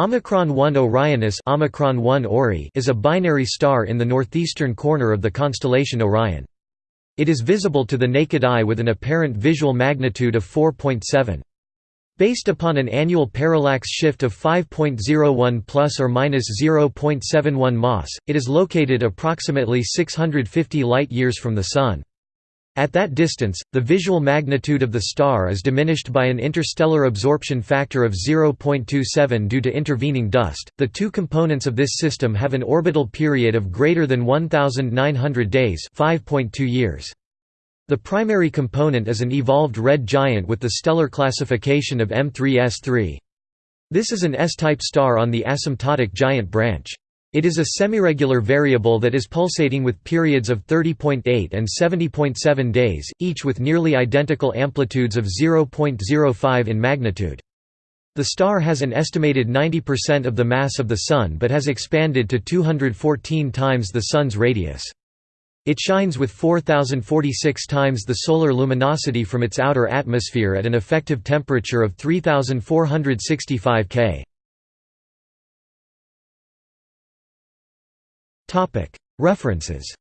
Omicron 1 Orionis Omicron 1 Ori is a binary star in the northeastern corner of the constellation Orion. It is visible to the naked eye with an apparent visual magnitude of 4.7. Based upon an annual parallax shift of 5.01 plus or minus 0.71 mas, it is located approximately 650 light-years from the Sun. At that distance, the visual magnitude of the star is diminished by an interstellar absorption factor of 0.27 due to intervening dust. The two components of this system have an orbital period of greater than 1900 days, 5.2 years. The primary component is an evolved red giant with the stellar classification of M3S3. This is an S-type star on the asymptotic giant branch. It is a semiregular variable that is pulsating with periods of 30.8 and 70.7 days, each with nearly identical amplitudes of 0.05 in magnitude. The star has an estimated 90% of the mass of the Sun but has expanded to 214 times the Sun's radius. It shines with 4046 times the solar luminosity from its outer atmosphere at an effective temperature of 3465 K. References